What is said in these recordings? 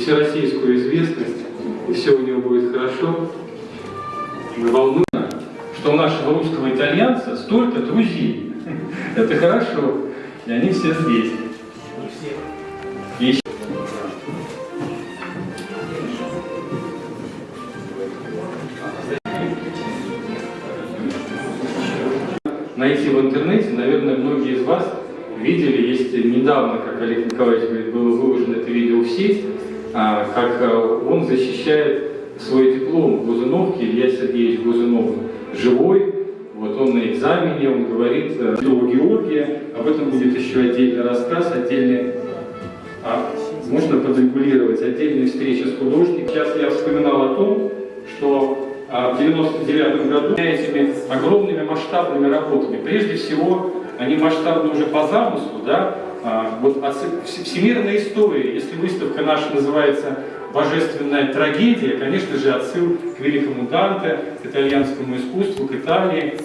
всероссийскую известность, и все у него будет хорошо. Мы волнуем, что у нашего русского итальянца столько друзей. Это хорошо. И они все здесь. И найти в интернете, наверное, многие из вас видели, есть недавно, как Олег Николаевич говорит, было выложено это видео в сеть, а, как а, он защищает свой диплом в Глазуновке, Илья Сергеевич Глазунов живой, вот он на экзамене, он говорит э, о Георгия, об этом будет еще отдельный рассказ, отдельный, а, можно подрегулировать отдельные встречи с художником. Сейчас я вспоминал о том, что а, в 99 году этими огромными масштабными работами, прежде всего, они масштабны уже по замыслу, да, а, вот всемирная история, если выставка наша называется «Божественная трагедия», конечно же, отсыл к великому Данте, к итальянскому искусству, к Италии.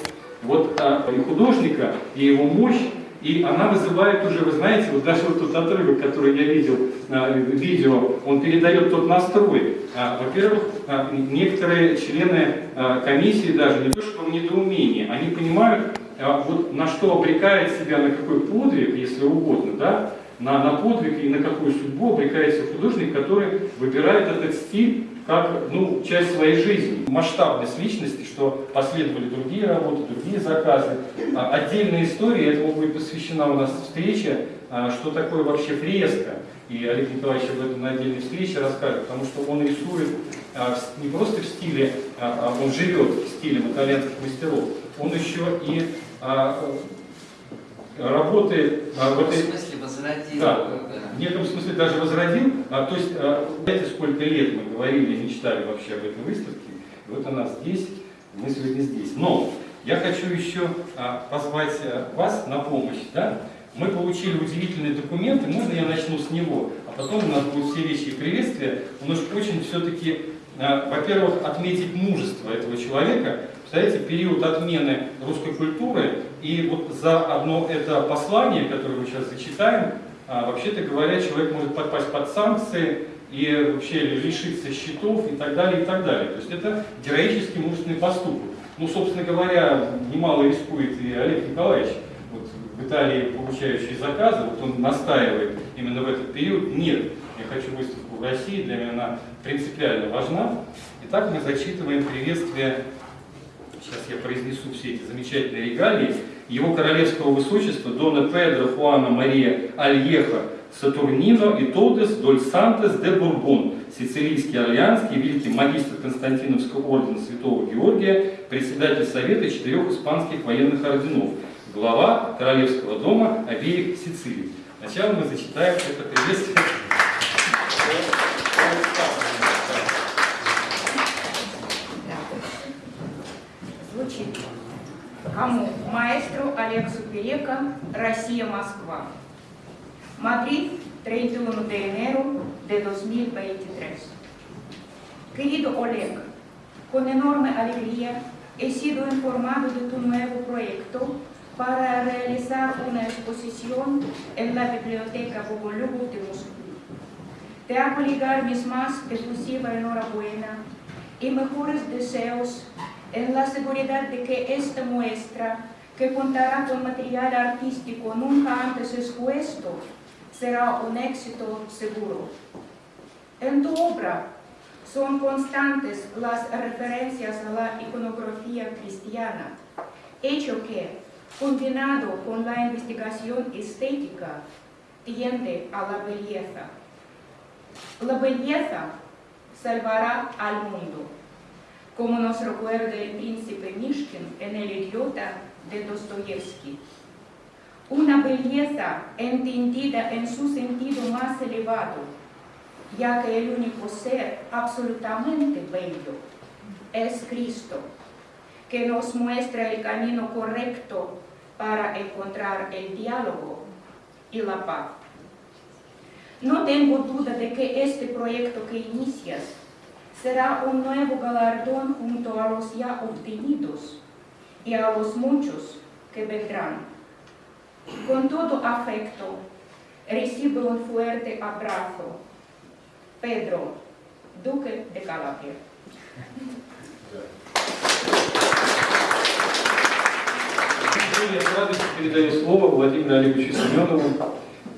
Вот а, и художника, и его мощь, и она вызывает уже, вы знаете, вот даже вот тот отрывок, который я видел, а, видео, он передает тот настрой. Во-первых, некоторые члены комиссии даже не то что в недоумении, они понимают, вот на что обрекает себя, на какой подвиг, если угодно, да, на, на подвиг и на какую судьбу обрекается художник, который выбирает этот стиль как ну, часть своей жизни. Масштабность личности, что последовали другие работы, другие заказы. А, отдельная история, этому будет посвящена у нас встреча, а, что такое вообще фреска. И Олег Николаевич об этом на отдельной встрече расскажет, потому что он рисует а, не просто в стиле, он живет в стиле итальянских мастеров, он еще и работает в этой... В смысле возродил. Да, в неком смысле даже возродил. А, то есть, а, знаете, сколько лет мы говорили, мечтали вообще об этой выставке. И вот она здесь, мы сегодня здесь. Но я хочу еще а, позвать а, вас на помощь. Да? Мы получили удивительные документы, можно я начну с него, а потом у нас будут все вещи и приветствия. Он уж очень все-таки, а, во-первых, отметить мужество этого человека, Представляете, период отмены русской культуры, и вот за одно это послание, которое мы сейчас зачитаем, а, вообще-то говоря, человек может попасть под санкции и вообще лишиться счетов и так далее, и так далее. То есть это героический мужественный поступок. Ну, собственно говоря, немало рискует и Олег Николаевич, вот в Италии получающий заказы, вот он настаивает именно в этот период, нет, я хочу выставку в России, для меня она принципиально важна. Итак, мы зачитываем приветствие сейчас я произнесу все эти замечательные регалии, его королевского высочества Дона Педро Хуана Мария Альеха Сатурнино и Тодес Доль Сантес де Бурбон, сицилийский орлеанский, великий магистр Константиновского ордена Святого Георгия, председатель Совета четырех испанских военных орденов, глава Королевского дома обеих Сицилий. Сначала мы зачитаем это приветствие. Алексу Перека, Россия, Москва. Madrid, 31 de enero de 2023. Querido Oleg, con enorme alegría he sido informado de tu nuevo proyecto para realizar una exposición en la Biblioteca Bogolubo de Moscú. Te hago llegar mis más efusiva enhorabuena y mejores deseos en la seguridad de que esta muestra, que contará con material artístico nunca antes expuesto, será un éxito seguro. En tu obra son constantes las referencias a la iconografía cristiana, hecho que, combinado con la investigación estética, tiende a la belleza. La belleza salvará al mundo como nos recuerda el príncipe Mishkin en el idiota de Dostoyevsky. Una belleza entendida en su sentido más elevado, ya que el único ser absolutamente bello es Cristo, que nos muestra el camino correcto para encontrar el diálogo y la paz. No tengo duda de que este proyecto que inicias será un nuevo galardón junto a los ya obtenidos y a los muchos que vendrán. Con todo afecto, recibe un fuerte abrazo. Pedro, Дуке де Калабрия. Я с радостью передаю слово Владимиру Олеговичу Семенову,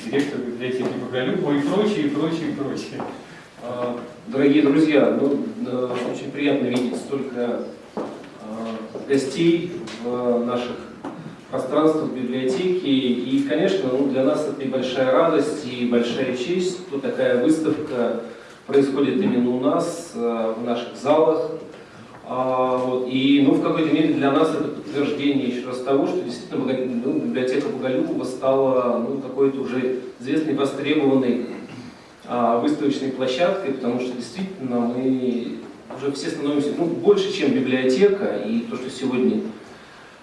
директору библиотеки Боголюбова и прочее, и прочее, и прочее. Дорогие друзья, ну, э, очень приятно видеть столько гостей в наших пространствах библиотеки. И, конечно, ну, для нас это и большая радость, и большая честь, что такая выставка происходит именно у нас, э, в наших залах. А, вот, и ну, в какой-то мере для нас это подтверждение еще раз того, что действительно ну, библиотека Боголюбова стала ну, какой-то уже известной, востребованной а, выставочной площадкой, потому что действительно мы уже все становимся ну, больше, чем библиотека, и то, что сегодня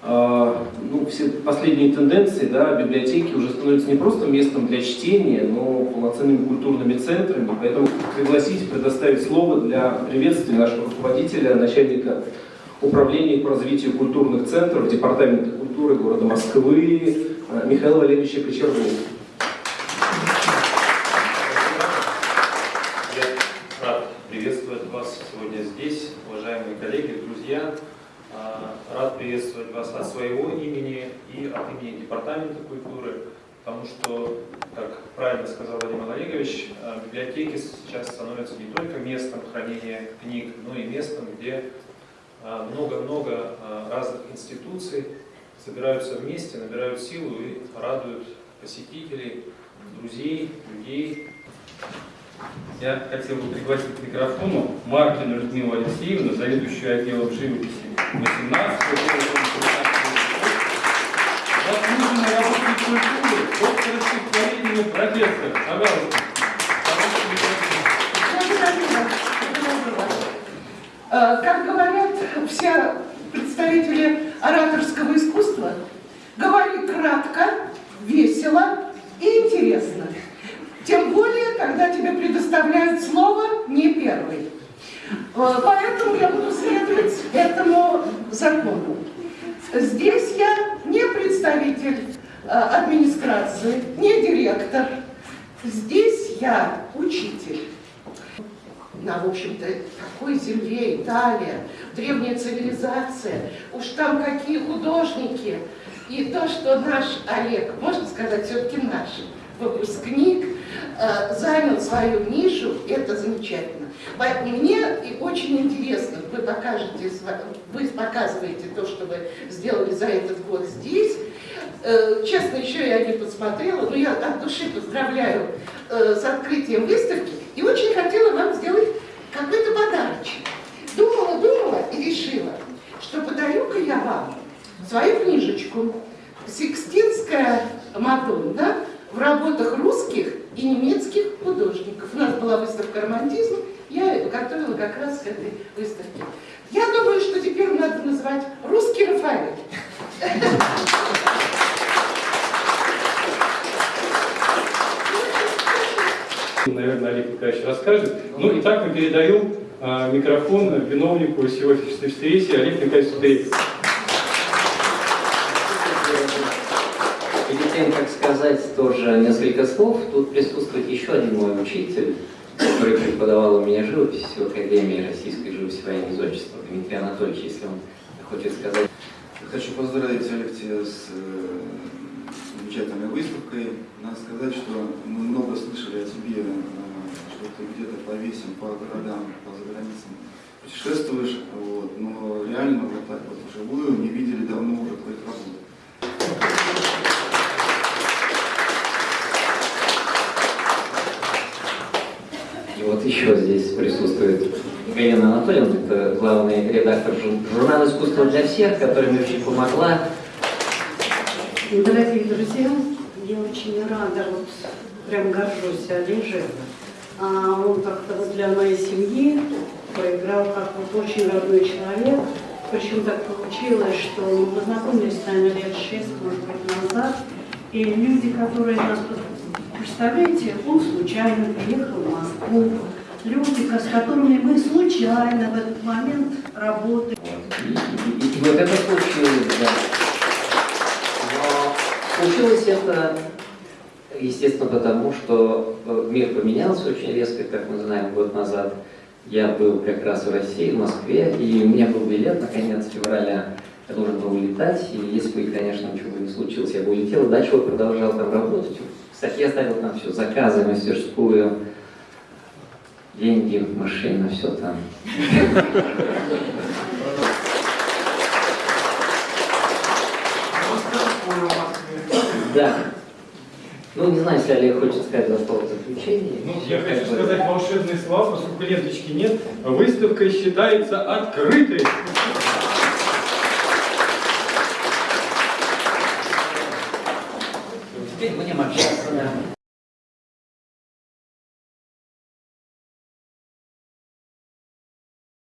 а, ну, все последние тенденции, да, библиотеки уже становятся не просто местом для чтения, но полноценными культурными центрами. Поэтому пригласить, предоставить слово для приветствия нашего руководителя, начальника управления по развитию культурных центров Департамента культуры города Москвы а, Михаила Валерьевича Кочергова. Я рад приветствовать вас сегодня здесь, уважаемые коллеги, друзья. А, Рад приветствовать вас от своего имени и от имени Департамента культуры, потому что, как правильно сказал Владимир Олегович, а, библиотеки сейчас становятся не только местом хранения книг, но и местом, где а, много-много разных институций собираются вместе, набирают силу и радуют посетителей, друзей, людей, Я хотел бы пригласить к микрофону Маркину Людмилу Алексеевну, заведующую отделом живописи 18 Заслуженный работник культуры, доктор стихотворения, профессор. Как говорят все представители ораторского искусства, говори кратко, весело и интересно. Когда тебе предоставляют слово не первый. Э, Поэтому я буду следовать этому закону. Здесь я не представитель э, администрации, не директор. Здесь я учитель на, в общем-то, такой земле, Италия, древняя цивилизация, уж там какие художники. И то, что наш Олег, можно сказать, все-таки наш выпускник, занял свою нишу, это замечательно. Мне и очень интересно, вы покажете, вы показываете то, что вы сделали за этот год здесь. Э, Честно, еще я не посмотрела, но я от души поздравляю э, с открытием выставки и очень хотела вам сделать какой-то подарочек. Думала, думала и решила, что подарю-ка я вам свою книжечку «Сикстинская Мадонна» в работах русских и немецких художников. У нас была выставка романтизма, я готовила как раз к этой выставке. Я думаю, что теперь надо назвать «Русский Рафаэль». Наверное, Олег Николаевич расскажет. Ну и так мы передаем а, микрофон виновнику сегодняшней встречи Олег Николаевич Сударев. Тем, как сказать тоже несколько слов, тут присутствует еще один мой учитель, который преподавал у меня живопись в Академии российской живописи военного зодчества, Дмитрий Анатольевич, если он хочет сказать. Хочу поздравить Алексея с э, замечательной выставкой. Надо сказать, что мы много слышали о тебе, э, что ты где-то по весям, по городам, по заграницам путешествуешь, вот, но реально вот так вот вживую не видели давно уже твоих работ. Еще здесь присутствует Галина Анатольевна, это главный редактор жур- журнала «Искусство для всех», который мне очень помогла. Дорогие друзья, я очень рада, вот прям горжусь Олежем. А он как-то вот для моей семьи проиграл как вот очень родной человек. Причем так получилось, что мы познакомились с нами лет шесть, может быть, назад. И люди, которые нас... Представляете, он случайно приехал в Москву. Люди, с которыми мы случайно в этот момент работали. И, вот это случилось, да. Но случилось это, естественно, потому что э, мир поменялся очень резко, как мы знаем, год назад. я был как раз в России, в Москве, и у меня был билет на конец февраля. Я должен был улетать, и если бы, конечно, ничего не случилось, я бы улетел, дальше бы продолжал там работать. Кстати, я ставил там все, заказы, мастерскую, деньги, машина, все там. Да. Ну, не знаю, если Олег хочет сказать два слова в заключение. Ну, я хочу сказать волшебные слова, поскольку ленточки нет. Выставка считается открытой.